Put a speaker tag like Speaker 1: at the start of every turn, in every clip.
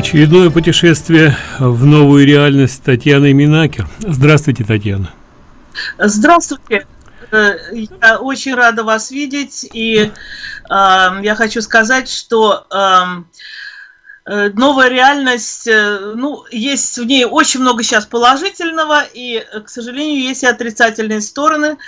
Speaker 1: Очередное путешествие в новую реальность Татьяны Минакер. Здравствуйте, Татьяна.
Speaker 2: Здравствуйте. Э, я очень рада вас видеть, и э, я хочу сказать, что Э, новая реальность, э, ну, есть в ней очень много сейчас положительного, и, к сожалению, есть и отрицательные стороны.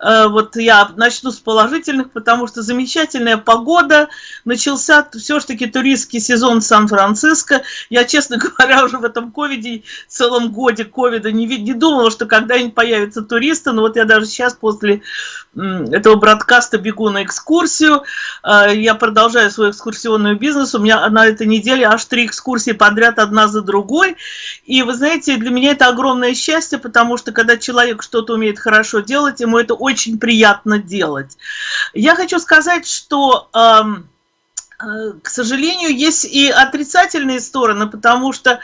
Speaker 2: Э, вот я начну с положительных, потому что замечательная погода, начался все-таки туристский сезон Сан-Франциско. Я, честно говоря, уже в этом ковиде, целом годе ковида не, не думала, что когда-нибудь появятся туристы, но вот я даже сейчас после этого бродкаста бегу на экскурсию, я продолжаю свой экскурсионный бизнес, у меня на этой неделе аж три экскурсии подряд, одна за другой. И вы знаете, для меня это огромное счастье, потому что когда человек что-то умеет хорошо делать, ему это очень приятно делать. Я хочу сказать, что... Эм, к сожалению, есть и отрицательные стороны, потому что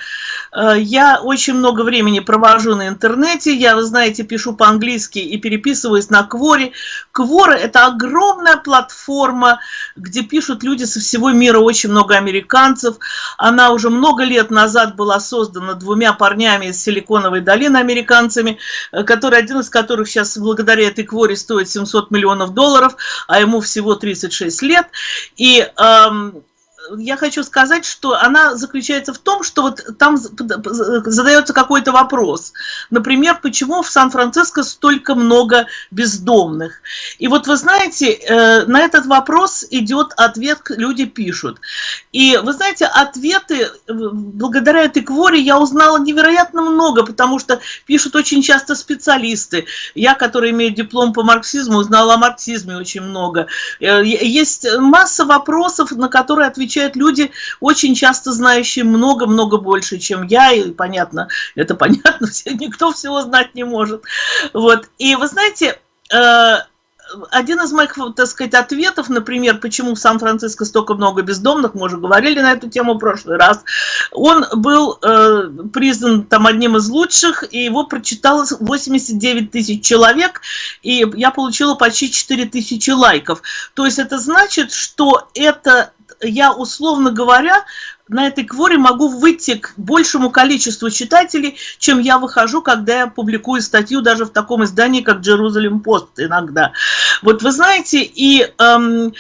Speaker 2: э, я очень много времени провожу на интернете, я, вы знаете, пишу по-английски и переписываюсь на Кворе. Квора – это огромная платформа, где пишут люди со всего мира, очень много американцев. Она уже много лет назад была создана двумя парнями из Силиконовой долины, американцами, э, который, один из которых сейчас благодаря этой Кворе стоит 700 миллионов долларов, а ему всего 36 лет. И э, um, я хочу сказать, что она заключается в том, что вот там задается какой-то вопрос. Например, почему в Сан-Франциско столько много бездомных? И вот вы знаете, э, на этот вопрос идет ответ, люди пишут. И вы знаете, ответы, благодаря этой кворе я узнала невероятно много, потому что пишут очень часто специалисты. Я, который имею диплом по марксизму, узнала о марксизме очень много. Э, есть масса вопросов, на которые отвечают отвечают люди, очень часто знающие много-много больше, чем я, и понятно, это понятно, никто всего знать не может. Вот. И вы знаете, э, один из моих, так сказать, ответов, например, почему в Сан-Франциско столько много бездомных, мы уже говорили на эту тему в прошлый раз, он был э, признан там одним из лучших, и его прочитало 89 тысяч человек, и я получила почти 4 тысячи лайков. То есть это значит, что это я, условно говоря, на этой кворе могу выйти к большему количеству читателей, чем я выхожу, когда я публикую статью даже в таком издании, как Jerusalem Post иногда. Вот вы знаете, и эм,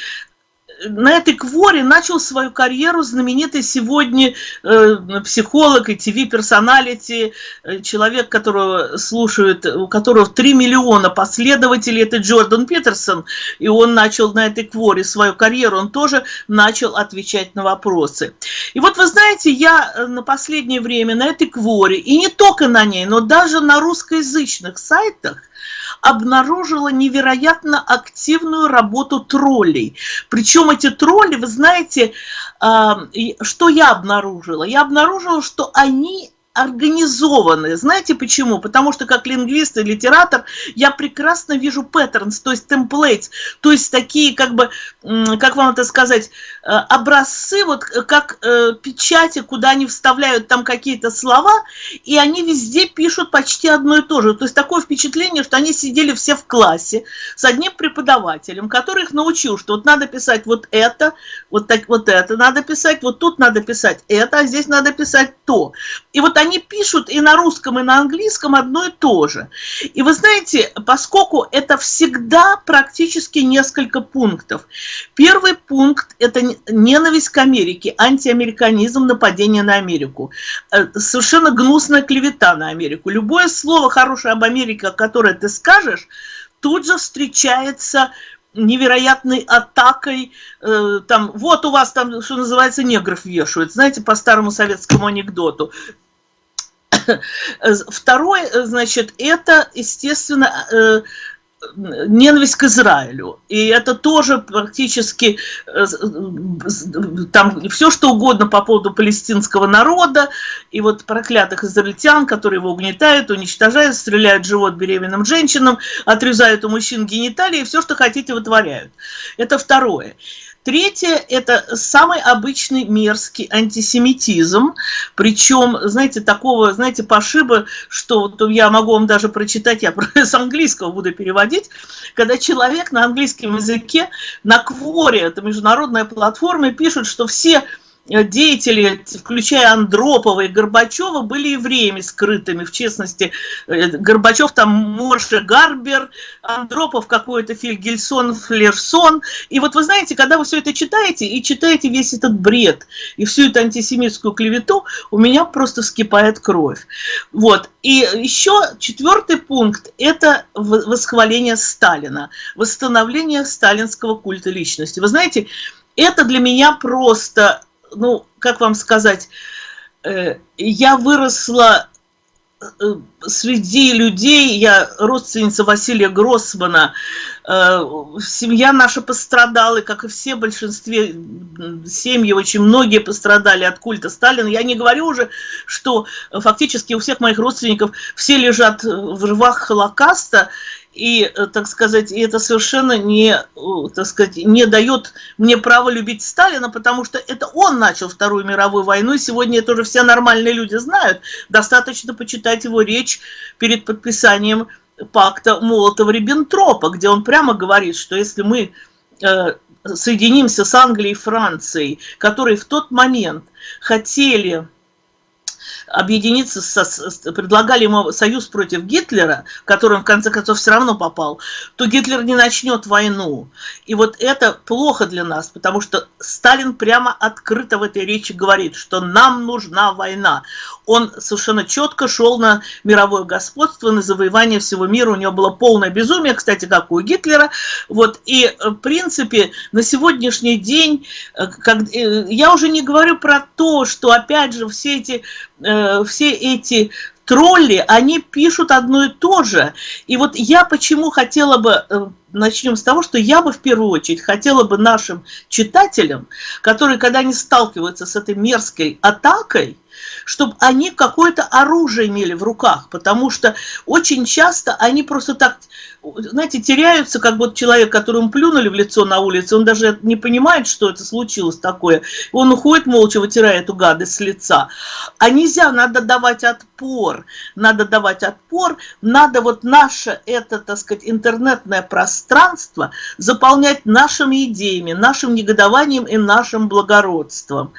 Speaker 2: на этой кворе начал свою карьеру знаменитый сегодня э, психолог и ТВ-персоналити, э, человек, которого слушают, у которого 3 миллиона последователей, это Джордан Питерсон, и он начал на этой кворе свою карьеру, он тоже начал отвечать на вопросы. И вот вы знаете, я э, на последнее время на этой кворе, и не только на ней, но даже на русскоязычных сайтах, обнаружила невероятно активную работу троллей. Причем эти тролли, вы знаете, а, что я обнаружила? Я обнаружила, что они организованные. Знаете почему? Потому что как лингвист и литератор я прекрасно вижу patterns, то есть templates, то есть такие как бы, как вам это сказать, э, образцы, вот как э, печати, куда они вставляют там какие-то слова, и они везде пишут почти одно и то же. То есть такое впечатление, что они сидели все в классе с одним преподавателем, который их научил, что вот надо писать вот это, вот, так, вот это надо писать, вот тут надо писать это, а здесь надо писать то. И вот они они пишут и на русском, и на английском одно и то же. И вы знаете, поскольку это всегда практически несколько пунктов. Первый пункт – это ненависть к Америке, антиамериканизм, нападение на Америку. Э, совершенно гнусная клевета на Америку. Любое слово хорошее об Америке, которое ты скажешь, тут же встречается невероятной атакой, э, там, вот у вас там, что называется, негров вешают, знаете, по старому советскому анекдоту. Второе, значит, это, естественно, э, ненависть к Израилю. И это тоже практически э, там все что угодно по поводу палестинского народа и вот проклятых израильтян, которые его угнетают, уничтожают, стреляют в живот беременным женщинам, отрезают у мужчин гениталии, все, что хотите, вытворяют. Это второе. Третье – это самый обычный мерзкий антисемитизм, причем, знаете, такого, знаете, пошиба, что вот я могу вам даже прочитать, я с английского буду переводить, когда человек на английском языке на Кворе, это международная платформа, пишет, что все деятели, включая Андропова и Горбачева, были евреями скрытыми, в частности, э, Горбачев там Морше Гарбер, Андропов какой-то Фильгельсон, Флерсон. И вот вы знаете, когда вы все это читаете, и читаете весь этот бред, и всю эту антисемитскую клевету, у меня просто вскипает кровь. Вот. И еще четвертый пункт – это восхваление Сталина, восстановление сталинского культа личности. Вы знаете, это для меня просто ну, как вам сказать, э, я выросла э, среди людей, я родственница Василия Гроссмана, семья наша пострадала, как и все, большинстве семьи, очень многие пострадали от культа Сталина. Я не говорю уже, что фактически у всех моих родственников все лежат в рвах Холокоста, и, э, так сказать, и это совершенно не, так сказать, не дает мне права любить Сталина, потому что это он начал Вторую мировую войну, и сегодня это уже все нормальные люди знают. Достаточно почитать его речь перед подписанием пакта Молотова-Риббентропа, где он прямо говорит, что если мы э, соединимся с Англией и Францией, которые в тот момент хотели объединиться, со, предлагали ему союз против Гитлера, в который он в конце концов все равно попал, то Гитлер не начнет войну. И вот это плохо для нас, потому что Сталин прямо открыто в этой речи говорит, что нам нужна война. Он совершенно четко шел на мировое господство, на завоевание всего мира. У него было полное безумие, кстати, как у Гитлера. Вот. И, э, в принципе, на сегодняшний день, э, как, э, я уже не говорю про то, что, опять же, все эти Э, все эти тролли, они пишут одно и то же. И вот я почему хотела бы, э, начнем с того, что я бы в первую очередь хотела бы нашим читателям, которые, когда они сталкиваются с этой мерзкой атакой, чтобы они какое-то оружие имели в руках, потому что очень часто они просто так знаете, теряются, как вот человек, которому плюнули в лицо на улице, он даже не понимает, что это случилось такое. Он уходит молча, вытирая эту гадость с лица. А нельзя, надо давать отпор. Надо давать отпор, надо вот наше это, так сказать, интернетное пространство заполнять нашими идеями, нашим негодованием и нашим благородством.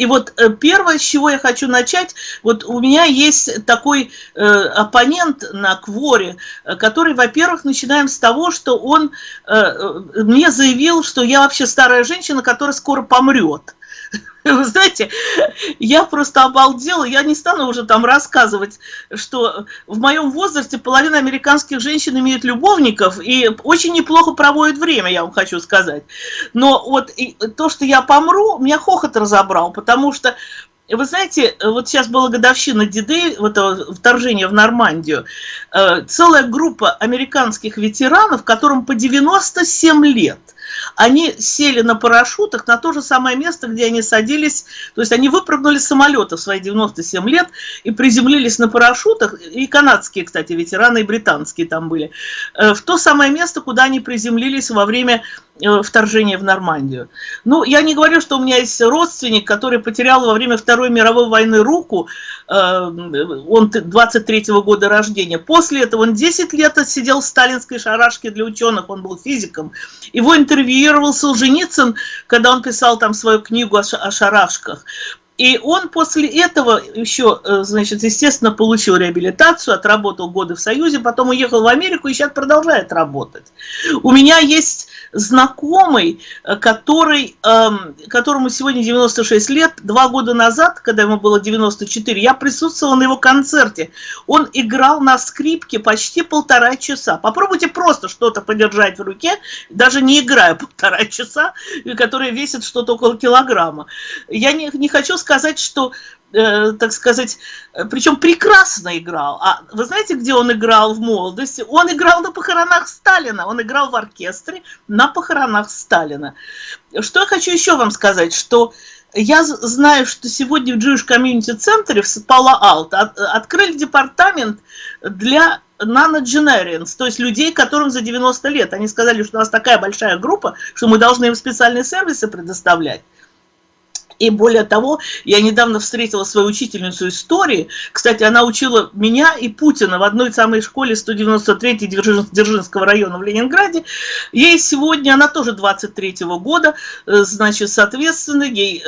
Speaker 2: И вот э, первое, с чего я хочу начать, вот у меня есть такой э, оппонент на Кворе, э, который, во-первых, начинаем с того, что он э, э, мне заявил, что я вообще старая женщина, которая скоро помрет. Вы знаете, я просто обалдела, я не стану уже там рассказывать, что в моем возрасте половина американских женщин имеют любовников и очень неплохо проводят время, я вам хочу сказать. Но вот то, что я помру, меня хохот разобрал, потому что вы знаете, вот сейчас была годовщина Диды, вот этого вторжения в Нормандию, э, целая группа американских ветеранов, которым по 97 лет – они сели на парашютах на то же самое место, где они садились, то есть они выпрыгнули с самолета в свои 97 лет и приземлились на парашютах, и канадские, кстати, ветераны, и британские там были, э, в то самое место, куда они приземлились во время вторжения в Нормандию. Ну, я не говорю, что у меня есть родственник, который потерял во время Второй мировой войны руку, э, он 23-го года рождения. После этого он 10 лет сидел в сталинской шарашке для ученых, он был физиком. Его интервьюировал Солженицын, когда он писал там свою книгу о шарашках. И он после этого еще, э, значит, естественно, получил реабилитацию, отработал годы в Союзе, потом уехал в Америку и сейчас продолжает работать. У меня есть знакомый, э, который, эм, которому сегодня 96 лет, два года назад, когда ему было 94, я присутствовала на его концерте. Он играл на скрипке почти полтора часа. Попробуйте просто что-то подержать в руке, даже не играя полтора часа, которое весит что-то около килограмма. Я не, не хочу сказать, что, э, так сказать, э, причем прекрасно играл. А вы знаете, где он играл в молодости? Он играл на похоронах Сталина, он играл в оркестре на похоронах Сталина. Что я хочу еще вам сказать, что я знаю, что сегодня в Jewish Community Center в Пала-Алт открыли департамент для nanogenarians, то есть людей, которым за 90 лет. Они сказали, что у нас такая большая группа, что мы должны им специальные сервисы предоставлять. И более того, я недавно встретила свою учительницу истории. Кстати, она учила меня и Путина в одной самой школе 193-й Дзержинского района в Ленинграде. Ей сегодня, она тоже 23-го года, э, значит, соответственно, ей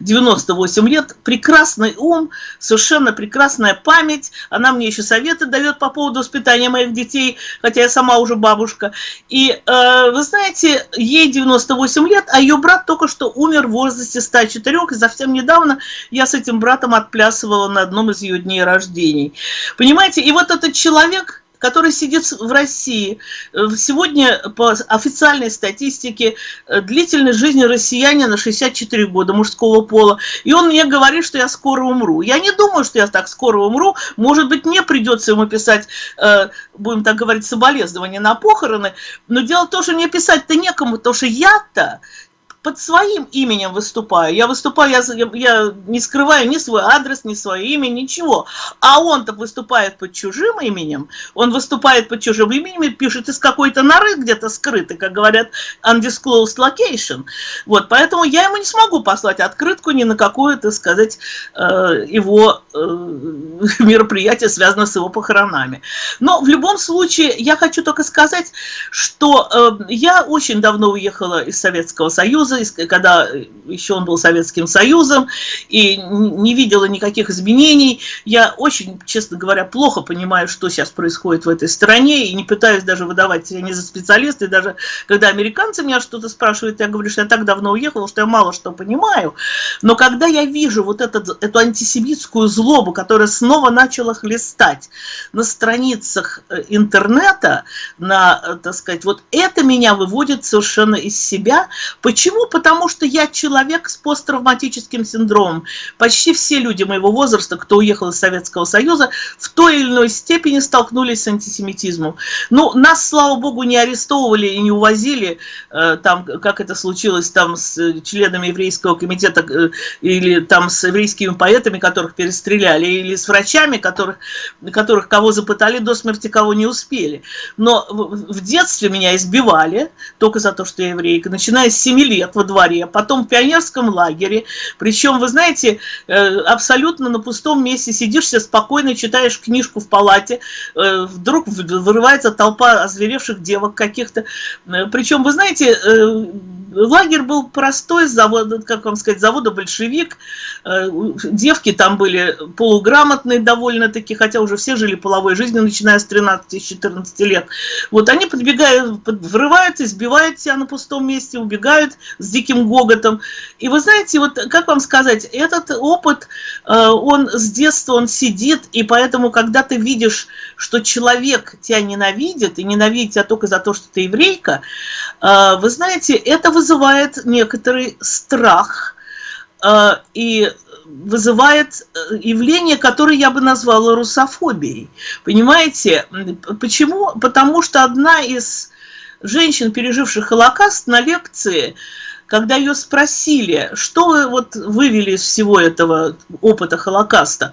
Speaker 2: 98 э, лет. Прекрасный ум, совершенно прекрасная память. Она мне еще советы дает по поводу воспитания моих детей, хотя я сама уже бабушка. И э, вы знаете, ей 98 лет, а ее брат только что умер в возрасте 104 четырех, и совсем недавно я с этим братом отплясывала на одном из ее дней рождений. Понимаете, и вот этот человек, который сидит в России. Э, сегодня по официальной статистике э, длительность жизни россияне на 64 года мужского пола. И он мне говорит, что я скоро умру. Я не думаю, что я так скоро умру. Может быть, мне придется ему писать, э, будем так говорить, соболезнования на похороны. Но дело в том, что мне писать-то некому, потому что я-то под своим именем выступаю. Я выступаю, я, я не скрываю ни свой адрес, ни свое имя, ничего. А он-то выступает под чужим именем, он выступает под чужим именем и пишет из какой-то норы где-то скрытый, как говорят, undisclosed location. Вот, поэтому я ему не смогу послать открытку ни на какое, так сказать, э, его э, мероприятие, связанное с его похоронами. Но в любом случае, я хочу только сказать, что э, я очень давно уехала из Советского Союза, Союза, когда еще он был Советским Союзом, и не видела никаких изменений. Я очень, честно говоря, плохо понимаю, что сейчас происходит в этой стране, и не пытаюсь даже выдавать себя не за специалиста, и даже когда американцы меня что-то спрашивают, я говорю, что я так давно уехала, что я мало что понимаю. Но когда я вижу вот этот, эту антисемитскую злобу, которая снова начала хлестать на страницах э, интернета, на, э, так сказать, вот это меня выводит совершенно из себя. Почему? Потому что я человек с посттравматическим синдромом. Почти все люди моего возраста, кто уехал из Советского Союза, в той или иной степени столкнулись с антисемитизмом. Ну, нас, слава богу, не арестовывали и не увозили, э, там, как это случилось там с членами еврейского комитета э, или там с еврейскими поэтами, которых перестреляли, или с врачами, которых, которых кого запытали до смерти, кого не успели. Но в детстве меня избивали только за то, что я еврейка, начиная с 7 лет во дворе, потом в пионерском лагере. Причем, вы знаете, э, абсолютно на пустом месте сидишь себе спокойно, читаешь книжку в палате, э, вдруг вырывается толпа озверевших девок каких-то. Э, Причем, вы знаете, лагерь был простой, завода, как вам сказать, завода «Большевик». Девки там были полуграмотные довольно-таки, хотя уже все жили половой жизнью, начиная с 13-14 лет. Вот они подбегают, врываются, избивают себя на пустом месте, убегают, с диким гоготом. И вы знаете, вот как вам сказать, этот опыт, э, он с детства, он сидит, и поэтому, когда ты видишь, что человек тебя ненавидит, и ненавидит тебя только за то, что ты еврейка, э, вы знаете, это вызывает некоторый страх, э, и вызывает явление, которое я бы назвала русофобией. Понимаете? Почему? Потому что одна из женщин, переживших Холокост, на лекции, когда ее спросили, что вот вывели из всего этого опыта Холокоста,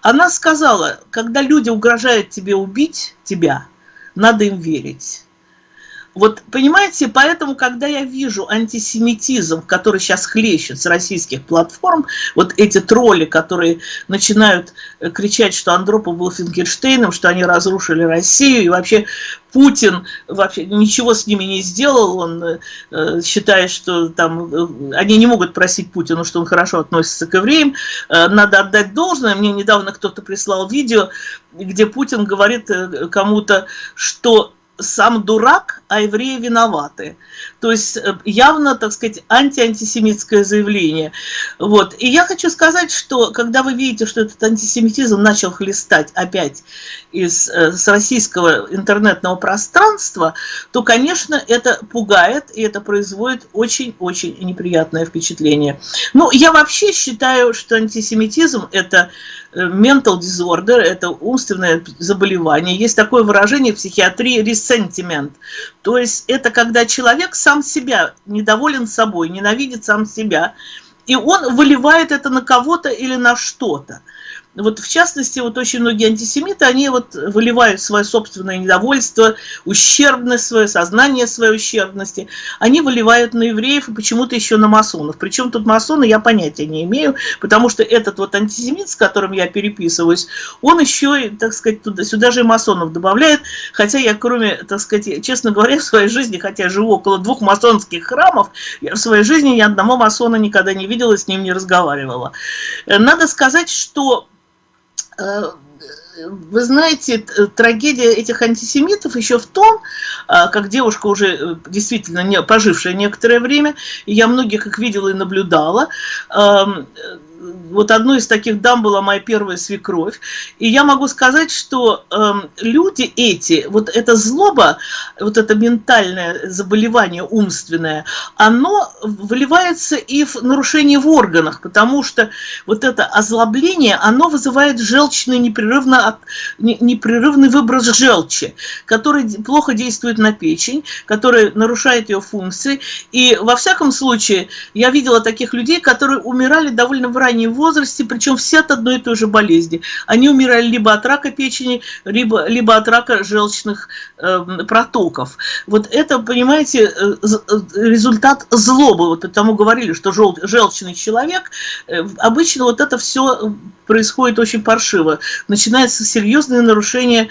Speaker 2: она сказала, когда люди угрожают тебе убить тебя, надо им верить. Вот, понимаете, поэтому, когда я вижу антисемитизм, который сейчас хлещет с российских платформ, вот эти тролли, которые начинают э, кричать, что Андропов был Финкельштейном, что они разрушили Россию, и вообще Путин вообще ничего с ними не сделал, он э, считает, что там э, они не могут просить Путину, что он хорошо относится к евреям, э, надо отдать должное. Мне недавно кто-то прислал видео, где Путин говорит э, кому-то, что сам дурак, а евреи виноваты. То есть э, явно, так сказать, анти-антисемитское заявление. Вот. И я хочу сказать, что когда вы видите, что этот антисемитизм начал хлестать опять из, э, с российского интернетного пространства, то, конечно, это пугает, и это производит очень-очень неприятное впечатление. Ну, я вообще считаю, что антисемитизм – это Э, mental disorder, это умственное заболевание. Есть такое выражение в психиатрии resentiment. То есть это когда человек сам себя недоволен собой, ненавидит сам себя, и он выливает это на кого-то или на что-то. Вот в частности, вот очень многие антисемиты, они вот выливают свое собственное недовольство, ущербность, свое сознание своей ущербности, они выливают на евреев и почему-то еще на масонов. Причем тут масоны, я понятия не имею, потому что этот вот антисемит, с которым я переписываюсь, он еще, так сказать, туда, сюда же и масонов добавляет, хотя я, кроме, так сказать, честно говоря, в своей жизни, хотя живу около двух масонских храмов, я в своей жизни ни одного масона никогда не видела, с ним не разговаривала. Надо сказать, что Э, вы знаете, трагедия этих антисемитов еще в том, э, как девушка уже э, действительно пожившая некоторое время, я многих их видела и наблюдала, эм, вот одной из таких дам была моя первая свекровь. И я могу сказать, что э, люди эти, вот эта злоба, вот это ментальное заболевание умственное, оно выливается и в нарушение в органах, потому что вот это озлобление, оно вызывает желчный непрерывно, от, непрерывный выброс желчи, который плохо действует на печень, который нарушает ее функции. И во всяком случае, я видела таких людей, которые умирали довольно в раннем возрасте, причем все от одной и той же болезни. Они умирали либо от рака печени, либо, либо от рака желчных э, протоков. Вот это, понимаете, э, э, результат злобы. Вот потому говорили, что жел, желчный человек, э, обычно вот это все происходит очень паршиво. Начинается серьезное нарушение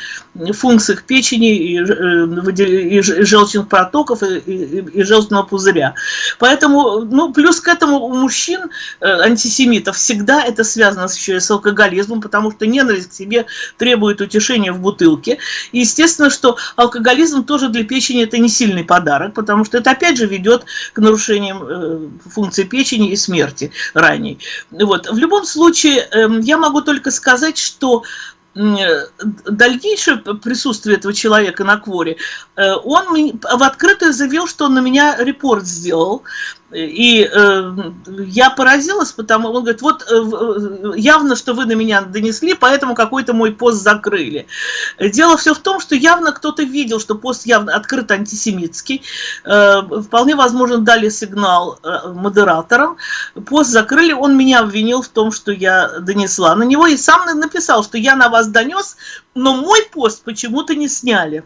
Speaker 2: функций печени и, и, и желчных протоков и, и, и желчного пузыря. Поэтому, ну, плюс к этому у мужчин, антисемитов, всегда это связано еще и с алкоголизмом, потому что ненависть к себе требует утешения в бутылке. И естественно, что алкоголизм тоже для печени это не сильный подарок, потому что это опять же ведет к нарушениям э, функции печени и смерти ранней. Вот. В любом случае, эм, я могу только сказать, что дальнейшее присутствие этого человека на кворе, э, он в открытую заявил, что он на меня репорт сделал, и э, я поразилась, потому он говорит, вот э, э, явно, что вы на меня донесли, поэтому какой-то мой пост закрыли. Дело все в том, что явно кто-то видел, что пост явно открыт антисемитский. Э, вполне возможно, дали сигнал э, модераторам. Пост закрыли, он меня обвинил в том, что я донесла на него, и сам написал, что я на вас донес, но мой пост почему-то не сняли.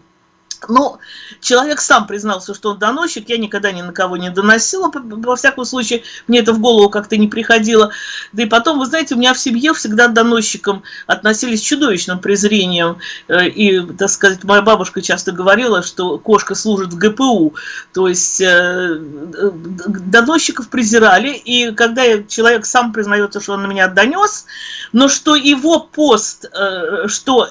Speaker 2: Ну, человек сам признался, что он доносчик, я никогда ни на кого не доносила, во всяком случае, мне это в голову как-то не приходило. Да и потом, вы знаете, у меня в семье всегда доносчикам относились чудовищным презрением, э, и, так сказать, моя бабушка часто говорила, что кошка служит в ГПУ, то есть э, доносчиков презирали, и когда человек сам признается, что он на меня донес, но что его пост, э, что,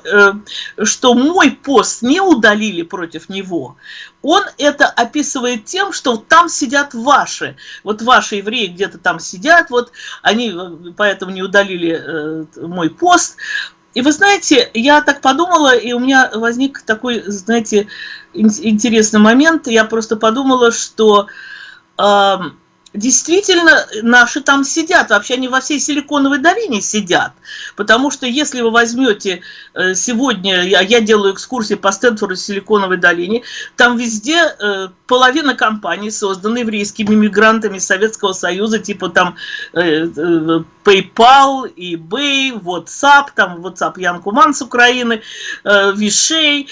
Speaker 2: что мой пост не удалили против него. Он это описывает тем, что там сидят ваши. Вот ваши евреи где-то там сидят, вот они э, поэтому не удалили э, мой пост. И вы знаете, я так подумала, и у меня возник такой, знаете, интересный момент. Я просто подумала, что... Э, действительно наши там сидят, вообще они во всей Силиконовой долине сидят, потому что если вы возьмете э, сегодня, я, я делаю экскурсии по Стэнфорду Силиконовой долине, там везде э, половина компаний созданы еврейскими мигрантами Советского Союза, типа там э, PayPal, eBay, WhatsApp, там WhatsApp Ян Куман с Украины, Вишей.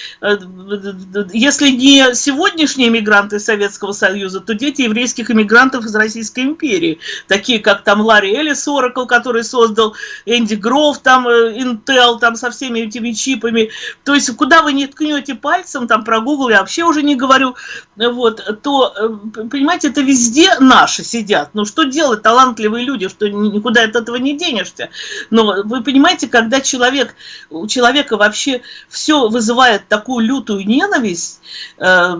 Speaker 2: Если не сегодняшние мигранты Советского Союза, то дети еврейских иммигрантов из России Российской империи, такие как там Ларри Эллис Oracle, который создал Энди Гров, там э, Intel, там со всеми этими чипами. То есть куда вы не ткнете пальцем, там про Google я вообще уже не говорю, вот, то, э, понимаете, это везде наши сидят. Ну что делать, талантливые люди, что никуда от этого не денешься. Но вы понимаете, когда человек, у человека вообще все вызывает такую лютую ненависть, э,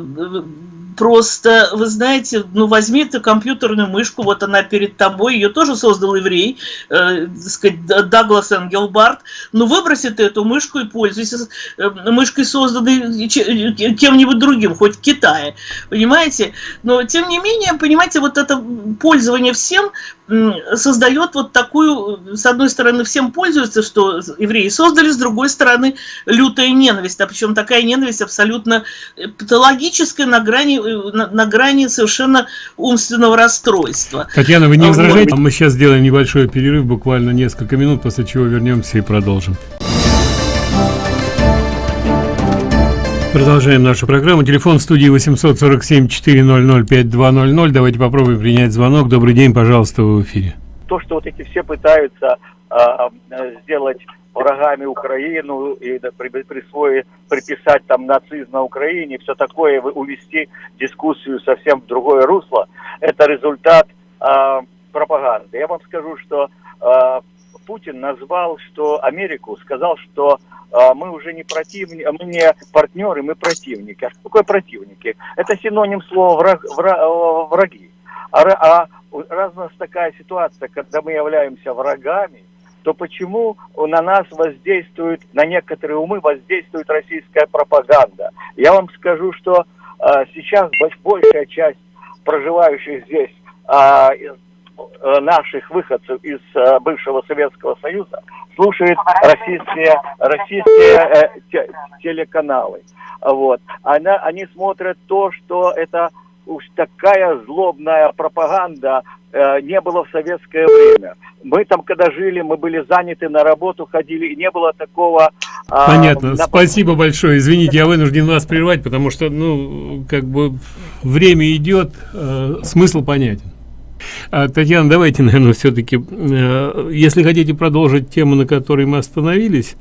Speaker 2: просто, вы знаете, ну возьми ты компьютерную мышку, вот она перед тобой, ее тоже создал еврей, э, сказать, Даглас Энгелбарт, ну выброси ты эту мышку и пользуйся э, мышкой, созданной кем-нибудь другим, хоть в Китае, понимаете? Но, тем не менее, понимаете, вот это пользование всем, создает вот такую, с одной стороны, всем пользуются, что евреи создали, с другой стороны, лютая ненависть, а причем такая ненависть абсолютно патологическая на грани, на, на грани совершенно умственного расстройства.
Speaker 1: Татьяна, вы не возражаете? Мы сейчас сделаем небольшой перерыв, буквально несколько минут, после чего вернемся и продолжим. Продолжаем нашу программу. Телефон студии 847-400-5200. Давайте попробуем принять звонок. Добрый день, пожалуйста, в эфире.
Speaker 3: То, что вот эти все пытаются э, сделать врагами Украину и при, присвоить, приписать там нацизм на Украине, все такое, увести дискуссию совсем в другое русло, это результат э, пропаганды. Я вам скажу, что э, Путин назвал, что Америку, сказал, что э, мы уже не противники, мы не партнеры, мы противники. А что такое противники? Это синоним слова враг, враг, э, враги. А, а раз у нас такая ситуация, когда мы являемся врагами, то почему на нас воздействует, на некоторые умы воздействует российская пропаганда? Я вам скажу, что э, сейчас большая часть проживающих здесь э, наших выходцев из э, бывшего Советского Союза слушает российские, российские э, телеканалы. Вот. Она, они смотрят то, что это уж такая злобная пропаганда э, не было в советское время. Мы там, когда жили, мы были заняты на работу, ходили, и не было такого...
Speaker 1: Э, Понятно. На... Спасибо большое. Извините, я вынужден вас прервать, потому что, ну, как бы время идет, э, смысл понятен. А, Татьяна, давайте, наверное, все-таки, э, если хотите продолжить тему, на которой мы остановились,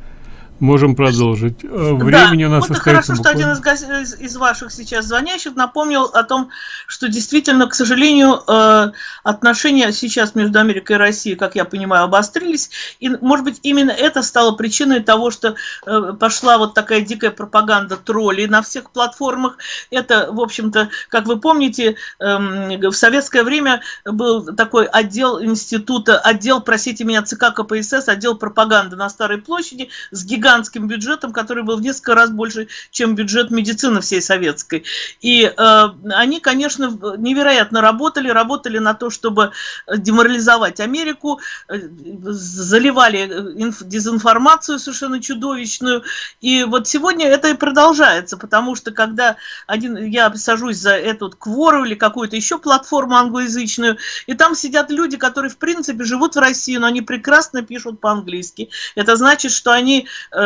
Speaker 1: Можем продолжить. Э, времени
Speaker 2: да,
Speaker 1: у нас
Speaker 2: вот
Speaker 1: остается
Speaker 2: хорошо, буквально. что один из, из ваших сейчас звонящих напомнил о том, что действительно, к сожалению, э, отношения сейчас между Америкой и Россией, как я понимаю, обострились. И, может быть, именно это стало причиной того, что э, пошла вот такая дикая пропаганда троллей на всех платформах. Это, в общем-то, как вы помните, эм, в советское время был такой отдел института, отдел, простите меня, ЦК КПСС, отдел пропаганды на Старой площади с гигантом гигантским бюджетом, который был в несколько раз больше, чем бюджет медицины всей советской. И э, они, конечно, невероятно работали, работали на то, чтобы деморализовать Америку, э, заливали инф, дезинформацию совершенно чудовищную. И вот сегодня это и продолжается, потому что когда один, я сажусь за эту Квору или какую-то еще платформу англоязычную, и там сидят люди, которые, в принципе, живут в России, но они прекрасно пишут по-английски. Это значит, что они Э,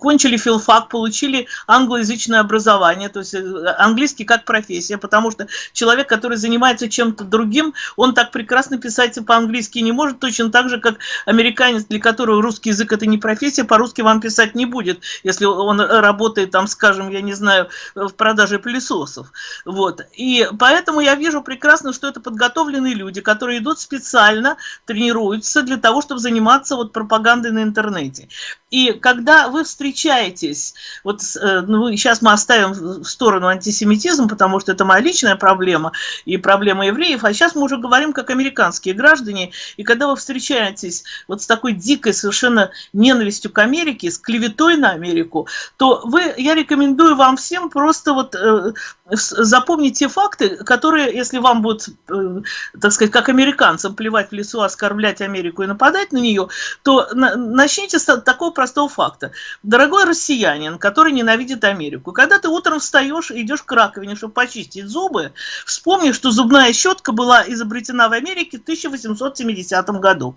Speaker 2: кончили филфак, получили англоязычное образование, то есть э, английский как профессия, потому что человек, который занимается чем-то другим, он так прекрасно писать по-английски не может, точно так же, как американец, для которого русский язык это не профессия, по-русски вам писать не будет, если он работает там, скажем, я не знаю, в продаже пылесосов. Вот. И поэтому я вижу прекрасно, что это подготовленные люди, которые идут специально, тренируются для того, чтобы заниматься вот пропагандой на интернете. И когда вы встречаетесь, вот э, ну, сейчас мы оставим в сторону антисемитизм, потому что это моя личная проблема и проблема евреев, а сейчас мы уже говорим как американские граждане, и когда вы встречаетесь вот с такой дикой совершенно ненавистью к Америке, с клеветой на Америку, то вы, я рекомендую вам всем просто вот э, запомнить те факты, которые, если вам будет, э, так сказать, как американцам плевать в лесу, оскорблять Америку и нападать на нее, то на, начните с такого простого факта. Дорогой россиянин, который ненавидит Америку, когда ты утром встаешь и идешь к раковине, чтобы почистить зубы, вспомни, что зубная щетка была изобретена в Америке в 1870 году.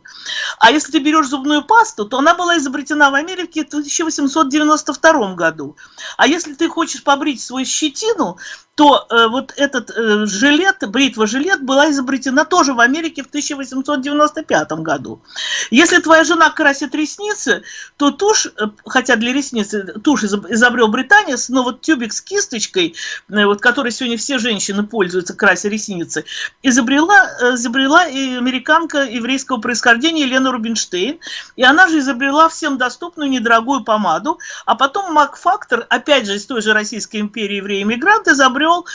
Speaker 2: А если ты берешь зубную пасту, то она была изобретена в Америке в 1892 году. А если ты хочешь побрить свою щетину, то э, вот этот э, жилет, бритва-жилет была изобретена тоже в Америке в 1895 году. Если твоя жена красит ресницы, то тушь, э, хотя для ресниц э, тушь изобрел британец, но вот тюбик с кисточкой, э, вот которой сегодня все женщины пользуются, крася ресницы, изобрела, изобрела и американка еврейского происхождения Елена Рубинштейн, и она же изобрела всем доступную недорогую помаду, а потом Макфактор, опять же из той же Российской империи евреи-иммигрант, изобрел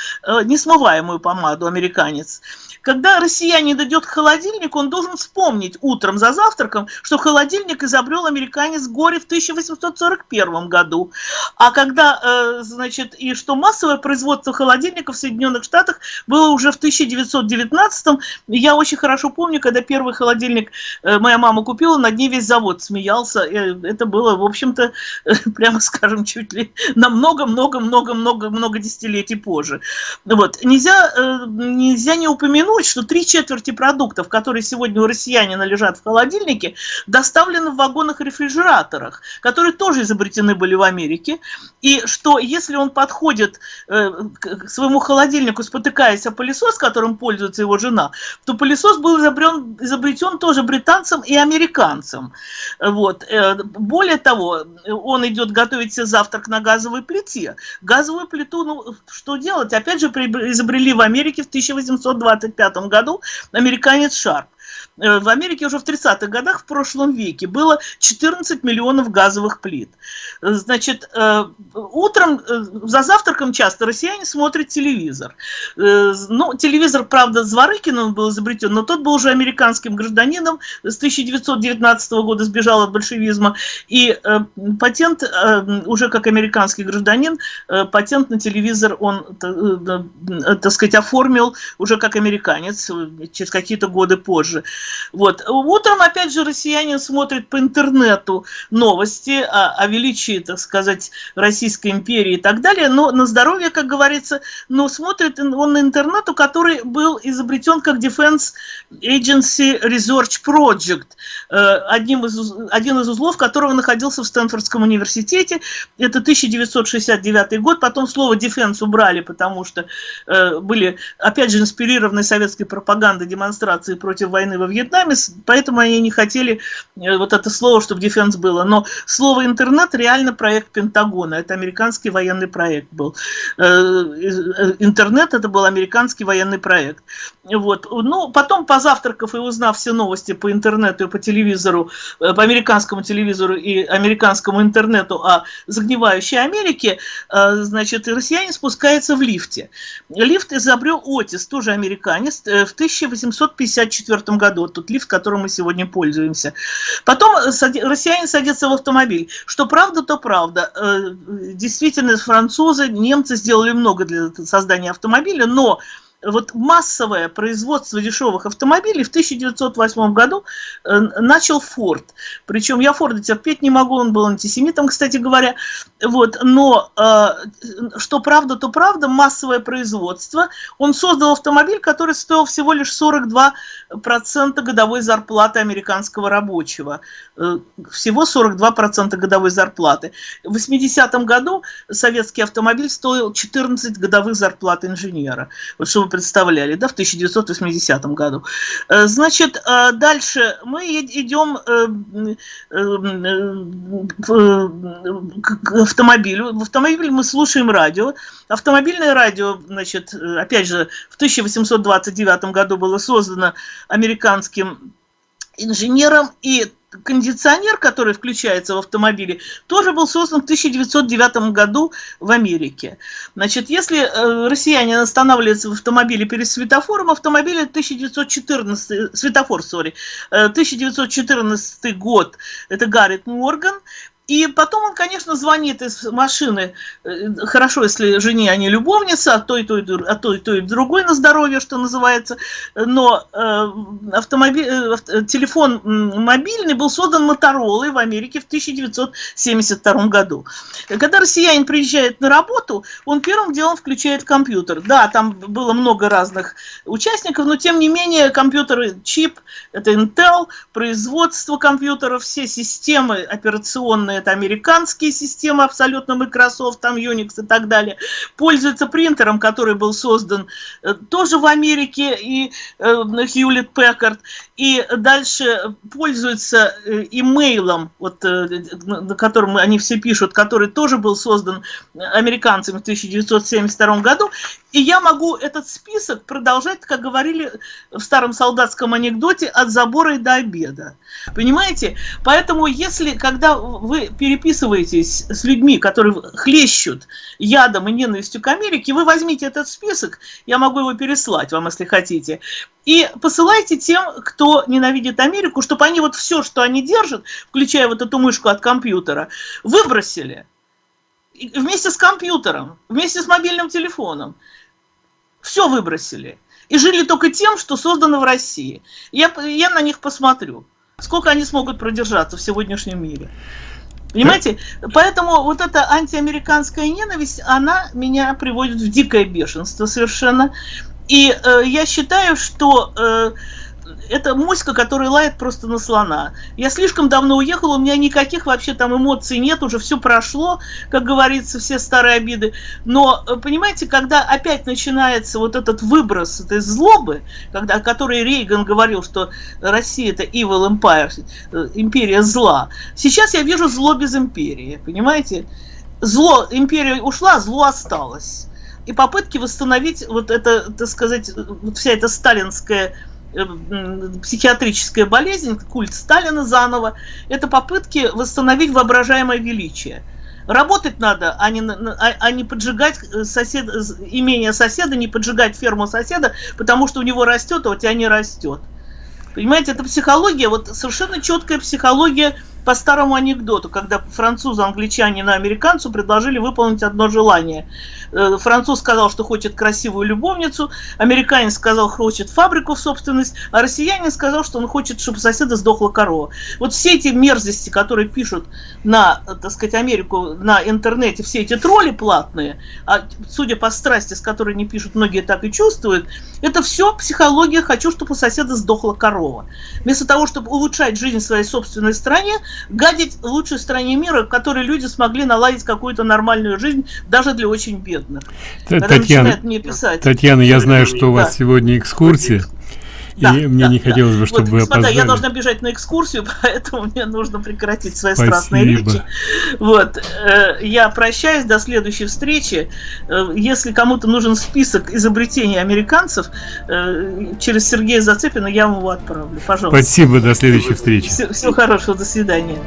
Speaker 2: несмываемую помаду американец. Когда россиянин идет к холодильнику, он должен вспомнить утром за завтраком, что холодильник изобрел американец горе в 1841 году. А когда, э, значит, и что массовое производство холодильников в Соединенных Штатах было уже в 1919 Я очень хорошо помню, когда первый холодильник э, моя мама купила, над ней весь завод смеялся. Это было, в общем-то, прямо скажем, чуть ли на много-много-много-много-много десятилетий позже. Вот. Нельзя, нельзя не упомянуть, что три четверти продуктов, которые сегодня у россиянина лежат в холодильнике, доставлены в вагонах-рефрижераторах, которые тоже изобретены были в Америке, и что если он подходит э, к своему холодильнику, спотыкаясь о пылесос, которым пользуется его жена, то пылесос был изобретен, изобретен тоже британцам и американцам. Вот. Э, более того, он идет готовить себе завтрак на газовой плите. Газовую плиту, ну, что делать? Опять же, изобрели в Америке в 1825 году американец Шарп. Э, в Америке уже в 30-х годах в прошлом веке было 14 миллионов газовых плит. Э, значит, э, утром за завтраком часто россияне смотрят телевизор. Ну, телевизор, правда, Зворыкиным был изобретен, но тот был уже американским гражданином, с 1919 года сбежал от большевизма, и патент, уже как американский гражданин, патент на телевизор он, так сказать, оформил уже как американец через какие-то годы позже. Вот. Утром, опять же, россияне смотрят по интернету новости о, о величии, так сказать, Российской империи и так далее, но на здоровье, как говорится, но смотрит он на интернету, который был изобретен как Defense Agency Research Project, э, одним из, один из узлов которого находился в Стэнфордском университете. Это 1969 год, потом слово defense убрали, потому что э, были, опять же, инспирированы советской пропагандой демонстрации против войны во Вьетнаме, поэтому они не хотели э, вот это слово, чтобы defense было. Но слово интернет реально проект Пентагона, это американский военный проект был. Э, э, интернет это был американский военный проект. Вот. Ну, потом, позавтракав и узнав все новости по интернету и по телевизору, по американскому телевизору и американскому интернету о загнивающей Америке, значит, россияне спускаются в лифте. Лифт изобрел Отис, тоже американец, в 1854 году вот тот лифт, которым мы сегодня пользуемся. Потом россияне садятся в автомобиль. Что правда, то правда. Э, действительно, французы, немцы сделали много для создания автомобиля, но вот массовое производство дешевых автомобилей в 1908 году э, начал Форд. Причем я Форда терпеть не могу, он был антисемитом, кстати говоря. Вот, но э, что правда, то правда, массовое производство. Он создал автомобиль, который стоил всего лишь 42% годовой зарплаты американского рабочего. Э, всего 42% годовой зарплаты. В 80-м году советский автомобиль стоил 14 годовых зарплат инженера. Вот что вы представляли, да, в 1980 году. Э, значит, э, дальше мы идем к автомобилю. В автомобиле мы слушаем радио. Автомобильное радио, значит, опять же, в 1829 году было создано американским инженером, и кондиционер, который включается в автомобиле, тоже был создан в 1909 году в Америке. Значит, если э, россияне останавливаются в автомобиле перед светофором, автомобиль 1914, светофор, сори, 1914 э, год, это Гаррет Морган, и потом он, конечно, звонит из машины, э, хорошо, если жене они любовница, а то и то, и, а то, и, то, и другой на здоровье, что называется, но э, автомобиль, э, телефон мобильный был создан Моторолой в Америке в 1972 году. Когда россиянин приезжает на работу, он первым делом включает компьютер. Да, там было много разных участников, но тем не менее компьютеры, чип, это Intel, производство компьютеров, все системы операционные, это американские системы абсолютно Microsoft, там Unix и так далее, пользуются принтером, который был создан э, тоже в Америке, и Hewlett э, Packard, и дальше пользуются э, имейлом, вот, на котором они все пишут, который тоже был создан американцами в 1972 году, и я могу этот список продолжать, как говорили в старом солдатском анекдоте, от забора и до обеда. Понимаете? Поэтому если, когда вы переписываетесь с людьми, которые хлещут ядом и ненавистью к Америке, вы возьмите этот список, я могу его переслать вам, если хотите, и посылайте тем, кто ненавидит Америку, чтобы они вот все, что они держат, включая вот эту мышку от компьютера, выбросили вместе с компьютером, вместе с мобильным телефоном. Все выбросили. И жили только тем, что создано в России. Я, я на них посмотрю, сколько они смогут продержаться в сегодняшнем мире. Понимаете? Поэтому вот эта антиамериканская ненависть, она меня приводит в дикое бешенство совершенно. И э, я считаю, что э, это моська, которая лает просто на слона. Я слишком давно уехала, у меня никаких вообще там эмоций нет, уже все прошло, как говорится, все старые обиды. Но, э, понимаете, когда опять начинается вот этот выброс этой злобы, когда, о которой Рейган говорил, что Россия это evil empire, э, империя зла, сейчас я вижу зло без империи, понимаете? Зло, империя ушла, зло осталось. И попытки восстановить вот это, так сказать, вся эта сталинская Э, психиатрическая болезнь, культ Сталина заново, это попытки восстановить воображаемое величие. Работать надо, а не, а, а не поджигать э, сосед, имение соседа, не поджигать ферму соседа, потому что у него растет, а у тебя не растет. Понимаете, это психология, вот совершенно четкая психология по старому анекдоту, когда французы, англичане на американцу предложили выполнить одно желание. Э, француз сказал, что хочет красивую любовницу, американец сказал, хочет фабрику в собственность, а россиянин сказал, что он хочет, чтобы соседа сдохла корова. Вот все эти мерзости, которые пишут на, так сказать, Америку на интернете, все эти тролли платные, а судя по страсти, с которой они пишут, многие так и чувствуют, это все психология «хочу, чтобы у соседа сдохла корова». Вместо того, чтобы улучшать жизнь в своей собственной стране, гадить лучшей стране мира, в которой люди смогли наладить какую-то нормальную жизнь, даже для очень бедных бедных.
Speaker 1: Татьяна, мне писать. Татьяна, я знаю, что у вас да. сегодня экскурсия. Да, и мне да, не хотелось бы, чтобы вот, вы опоздали.
Speaker 2: я должна бежать на экскурсию, поэтому мне нужно прекратить свои Спасибо. страстные речи. Вот, э, я прощаюсь до следующей встречи. Э, если кому-то нужен список изобретений американцев, э, через Сергея Зацепина я вам его отправлю. Пожалуйста.
Speaker 1: Спасибо, до следующей встречи.
Speaker 2: Всего хорошего, до свидания.